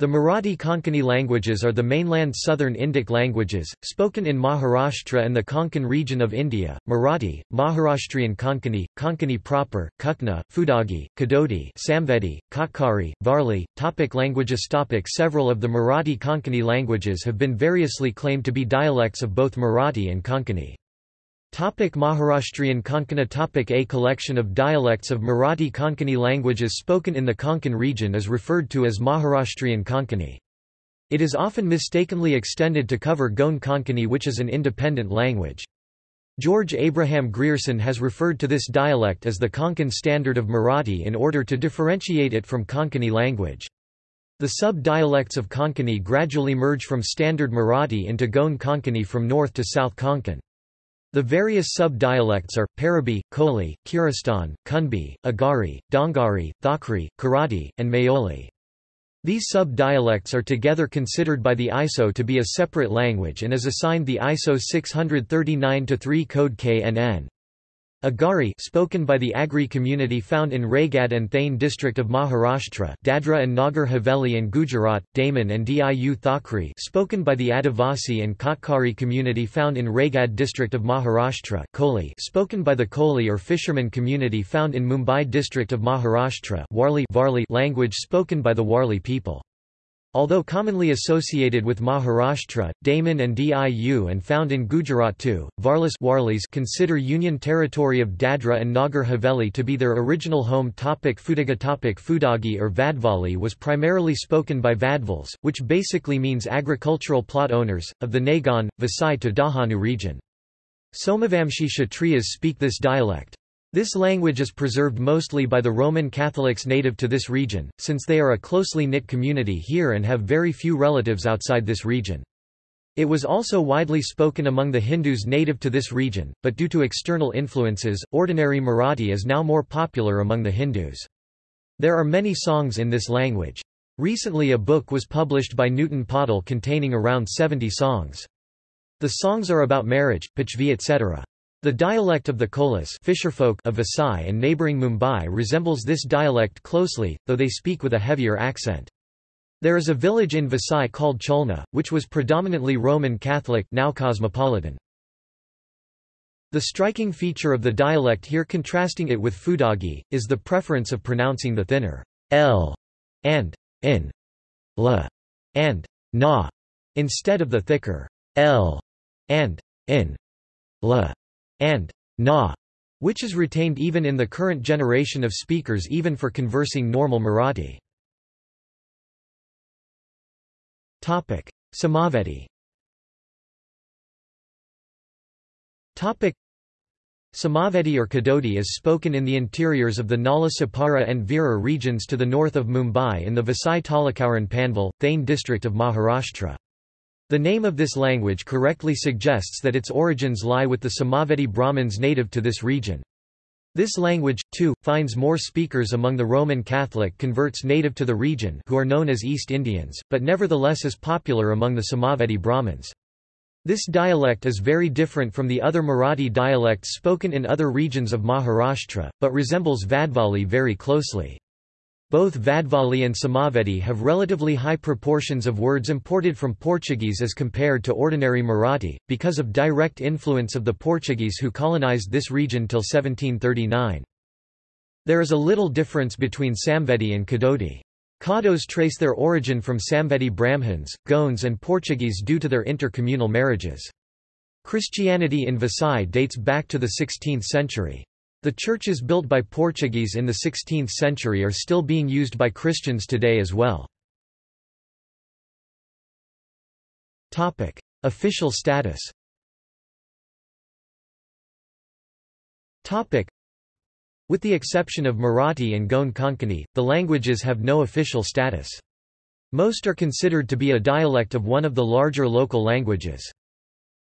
The Marathi Konkani languages are the mainland southern Indic languages, spoken in Maharashtra and the Konkan region of India, Marathi, Maharashtrian Konkani, Konkani proper, Kukna, Fudagi, Kadodi Samvedi, Kotkari, Varli. Topic languages topic Several of the Marathi Konkani languages have been variously claimed to be dialects of both Marathi and Konkani. Topic Maharashtrian Konkani topic A collection of dialects of Marathi Konkani languages spoken in the Konkan region is referred to as Maharashtrian Konkani. It is often mistakenly extended to cover Goan Konkani which is an independent language. George Abraham Grierson has referred to this dialect as the Konkan standard of Marathi in order to differentiate it from Konkani language. The sub-dialects of Konkani gradually merge from standard Marathi into Goan Konkani from north to south Konkan. The various sub-dialects are, Parabi, Koli, Kuristan, Kunbi, Agari, Dongari, Thakri, Karati, and Mayoli. These sub-dialects are together considered by the ISO to be a separate language and is assigned the ISO 639-3 code KNN. Agari spoken by the Agri community found in Raigad and Thane district of Maharashtra Dadra and Nagar Haveli and Gujarat, Daman and Diu Thakri spoken by the Adivasi and Kotkari community found in Raigad district of Maharashtra Koli spoken by the Koli or fisherman community found in Mumbai district of Maharashtra Warli Varli language spoken by the Warli people. Although commonly associated with Maharashtra, Daman and Diu and found in Gujarat too, Varlis consider Union territory of Dadra and Nagar Haveli to be their original home topic Fudaga topic Fudagi or Vadvali was primarily spoken by Vadvals, which basically means agricultural plot owners, of the Nagan, Vasai to Dahanu region. Somavamshi Kshatriyas speak this dialect. This language is preserved mostly by the Roman Catholics native to this region, since they are a closely knit community here and have very few relatives outside this region. It was also widely spoken among the Hindus native to this region, but due to external influences, ordinary Marathi is now more popular among the Hindus. There are many songs in this language. Recently a book was published by Newton Patil containing around 70 songs. The songs are about marriage, pachvi etc. The dialect of the Kolas fisherfolk of Vasai and neighbouring Mumbai resembles this dialect closely, though they speak with a heavier accent. There is a village in Vasai called Cholna, which was predominantly Roman Catholic now cosmopolitan. The striking feature of the dialect here contrasting it with Fudagi, is the preference of pronouncing the thinner l and in, l and na, instead of the thicker l and in, l and na, which is retained even in the current generation of speakers even for conversing normal Marathi. Samavedi Samavedi or Kadodi is spoken in the interiors of the Nala Sopara and Virar regions to the north of Mumbai in the Vasai Talakauran Panvel, Thane district of Maharashtra. The name of this language correctly suggests that its origins lie with the Samavedi Brahmins native to this region. This language, too, finds more speakers among the Roman Catholic converts native to the region who are known as East Indians, but nevertheless is popular among the Samavedi Brahmins. This dialect is very different from the other Marathi dialects spoken in other regions of Maharashtra, but resembles Vadvali very closely. Both Vadvali and Samavedi have relatively high proportions of words imported from Portuguese as compared to ordinary Marathi, because of direct influence of the Portuguese who colonized this region till 1739. There is a little difference between Samvedi and Kadodi. Kados trace their origin from Samvedi Brahmins, Goans and Portuguese due to their intercommunal marriages. Christianity in Vasai dates back to the 16th century. The churches built by Portuguese in the 16th century are still being used by Christians today as well. Topic: Official status Topic: With the exception of Marathi and Goan Konkani, the languages have no official status. Most are considered to be a dialect of one of the larger local languages.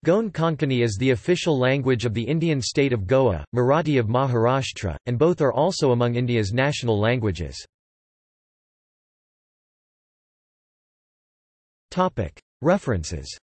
Goan Konkani is the official language of the Indian state of Goa, Marathi of Maharashtra, and both are also among India's national languages. References